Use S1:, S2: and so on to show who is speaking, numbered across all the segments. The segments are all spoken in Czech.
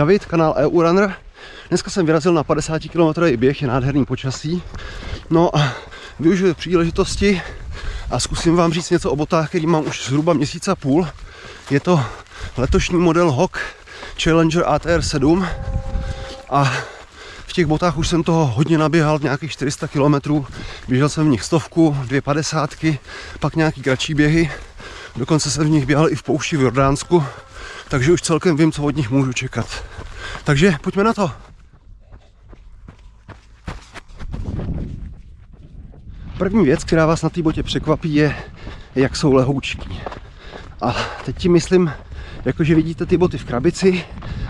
S1: David, kanál EU Runner. Dneska jsem vyrazil na 50 km běh, je nádherný počasí. No a využiju příležitosti a zkusím vám říct něco o botách, který mám už zhruba měsíc a půl. Je to letošní model HOK Challenger ATR 7 a v těch botách už jsem toho hodně naběhal, nějakých 400 km. Běžel jsem v nich stovku, dvě padesátky, pak nějaký kratší běhy. Dokonce jsem v nich běhal i v poušti v Jordánsku, takže už celkem vím, co od nich můžu čekat. Takže pojďme na to. První věc, která vás na té botě překvapí, je, jak jsou lehoučký. A teď ti myslím, jakože vidíte ty boty v krabici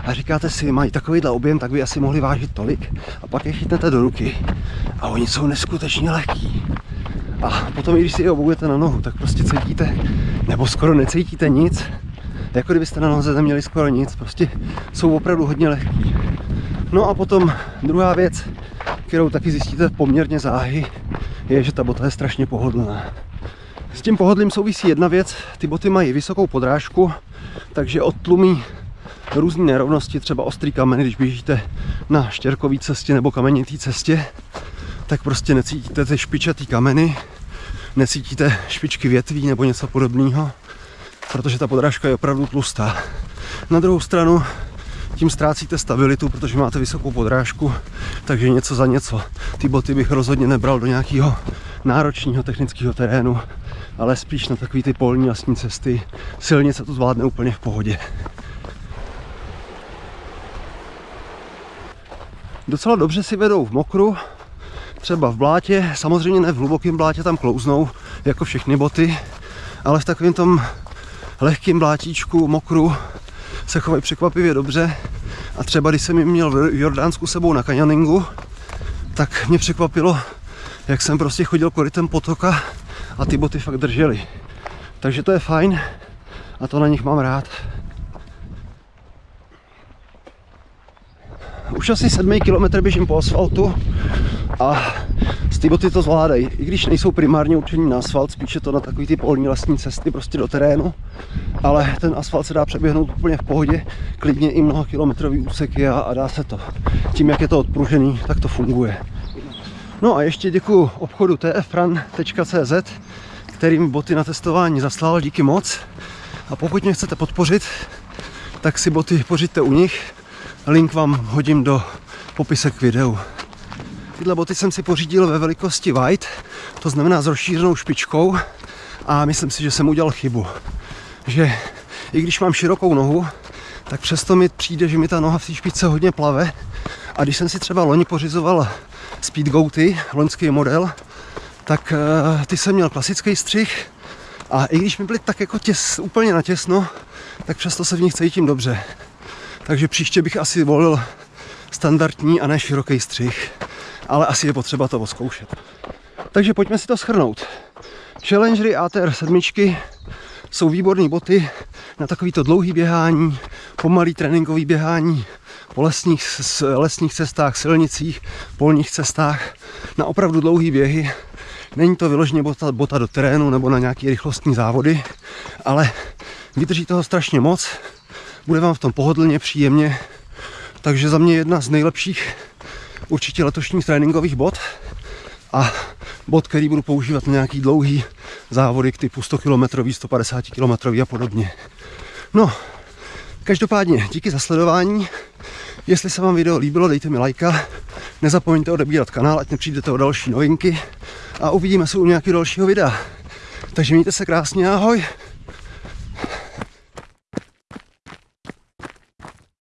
S1: a říkáte si, mají takovýhle objem, tak by asi mohli vážit tolik. A pak je chytnete do ruky a oni jsou neskutečně lehký. A potom, když si je oboujete na nohu, tak prostě cítíte, nebo skoro necítíte nic, jako kdybyste na noze neměli skoro nic, prostě jsou opravdu hodně lehký. No a potom druhá věc, kterou taky zjistíte poměrně záhy, je, že ta bota je strašně pohodlná. S tím pohodlím souvisí jedna věc, ty boty mají vysokou podrážku, takže odtlumí různé nerovnosti, třeba ostrý kameny, když běžíte na štěrkové cestě nebo kamenitý cestě, tak prostě necítíte ty špičatý kameny, necítíte špičky větví nebo něco podobného, protože ta podrážka je opravdu tlustá. Na druhou stranu tím ztrácíte stabilitu, protože máte vysokou podrážku, takže něco za něco. Ty boty bych rozhodně nebral do nějakého náročného technického terénu, ale spíš na takové ty polní jasní cesty. Silnice to zvládne úplně v pohodě. Docela dobře si vedou v mokru, třeba v blátě, samozřejmě ne v hlubokém blátě, tam klouznou, jako všechny boty, ale v takovém tom lehkém blátíčku, mokru, se chovají překvapivě dobře. A třeba když jsem měl v Jordánsku sebou na kanioningu, tak mě překvapilo, jak jsem prostě chodil korytem potoka a ty boty fakt držely. Takže to je fajn a to na nich mám rád. Už asi 7 km běžím po asfaltu a ty boty to zvládají. I když nejsou primárně určení na asfalt, spíše to na takový ty polní lesní cesty prostě do terénu. Ale ten asfalt se dá přeběhnout úplně v pohodě, klidně i mnoha kilometrový úseky a, a dá se to. Tím, jak je to odpružený, tak to funguje. No a ještě děkuji obchodu tfran.cz, kterým boty na testování zaslal, díky moc. A pokud mě chcete podpořit, tak si boty pořiďte u nich. Link vám hodím do popisek videu. Tyhle boty jsem si pořídil ve velikosti white, to znamená s rozšířenou špičkou a myslím si, že jsem udělal chybu. Že i když mám širokou nohu, tak přesto mi přijde, že mi ta noha v té špičce hodně plave a když jsem si třeba loni pořizoval Speedgoaty, loňský model, tak uh, ty jsem měl klasický střih a i když mi byly tak jako těs, úplně natěsno, tak přesto se v nich cítím dobře. Takže příště bych asi volil standardní a ne široký střih ale asi je potřeba to oskoušet. Takže pojďme si to schrnout. Challengery ATR 7 jsou výborné boty na takovýto dlouhý běhání, pomalý tréninkový běhání po lesních, lesních cestách, silnicích, polních cestách, na opravdu dlouhý běhy. Není to vyloženě bota, bota do terénu nebo na nějaké rychlostní závody, ale vydrží toho strašně moc, bude vám v tom pohodlně, příjemně, takže za mě jedna z nejlepších určitě letošních tréninkových bod a bod, který budu používat na nějaký dlouhý závody k typu 100 km, 150 km a podobně. No, každopádně díky za sledování. Jestli se vám video líbilo, dejte mi lajka. Nezapomeňte odebírat kanál, ať nepřijdete o další novinky. A uvidíme se u nějakého dalšího videa. Takže mějte se krásně, ahoj.